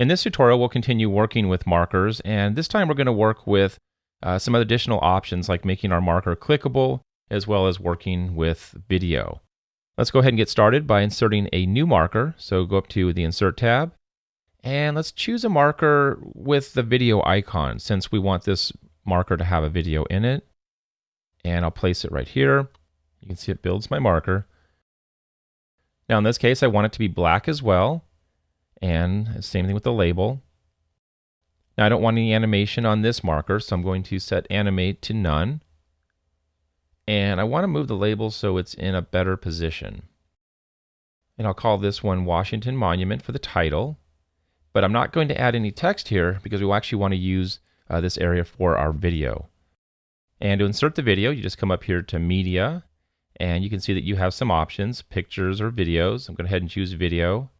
In this tutorial, we'll continue working with markers, and this time we're going to work with uh, some additional options like making our marker clickable, as well as working with video. Let's go ahead and get started by inserting a new marker. So go up to the Insert tab, and let's choose a marker with the video icon, since we want this marker to have a video in it. And I'll place it right here. You can see it builds my marker. Now in this case, I want it to be black as well. And same thing with the label. Now I don't want any animation on this marker, so I'm going to set animate to none. And I want to move the label so it's in a better position. And I'll call this one Washington Monument for the title. But I'm not going to add any text here because we actually want to use uh, this area for our video. And to insert the video, you just come up here to Media, and you can see that you have some options, pictures or videos. I'm going to go ahead and choose video.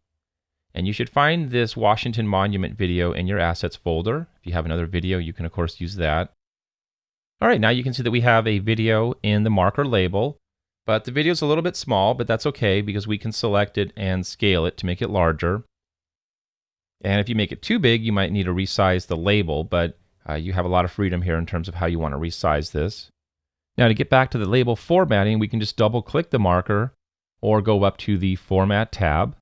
And you should find this Washington Monument video in your assets folder. If you have another video, you can of course use that. All right, now you can see that we have a video in the marker label, but the video is a little bit small, but that's okay because we can select it and scale it to make it larger. And if you make it too big, you might need to resize the label, but uh, you have a lot of freedom here in terms of how you want to resize this. Now to get back to the label formatting, we can just double click the marker or go up to the Format tab.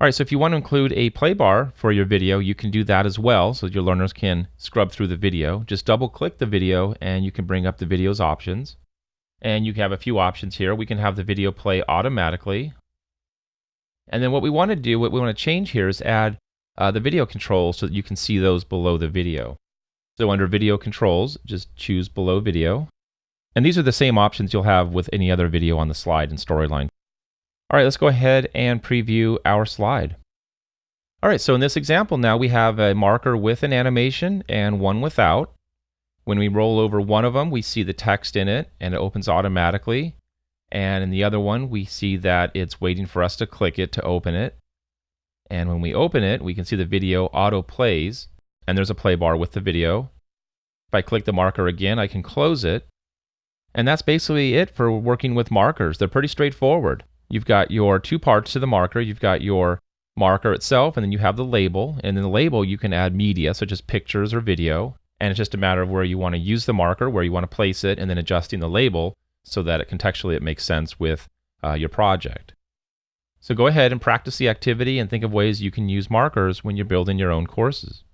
All right, so if you want to include a play bar for your video, you can do that as well so your learners can scrub through the video. Just double click the video and you can bring up the video's options. And you have a few options here. We can have the video play automatically. And then what we want to do, what we want to change here is add uh, the video controls so that you can see those below the video. So under video controls, just choose below video. And these are the same options you'll have with any other video on the slide and storyline. All right, let's go ahead and preview our slide. All right, so in this example now we have a marker with an animation and one without. When we roll over one of them, we see the text in it and it opens automatically. And in the other one, we see that it's waiting for us to click it to open it. And when we open it, we can see the video auto plays and there's a play bar with the video. If I click the marker again, I can close it. And that's basically it for working with markers. They're pretty straightforward. You've got your two parts to the marker. You've got your marker itself, and then you have the label. And in the label, you can add media, such as pictures or video. And it's just a matter of where you want to use the marker, where you want to place it, and then adjusting the label so that it contextually it makes sense with uh, your project. So go ahead and practice the activity and think of ways you can use markers when you're building your own courses.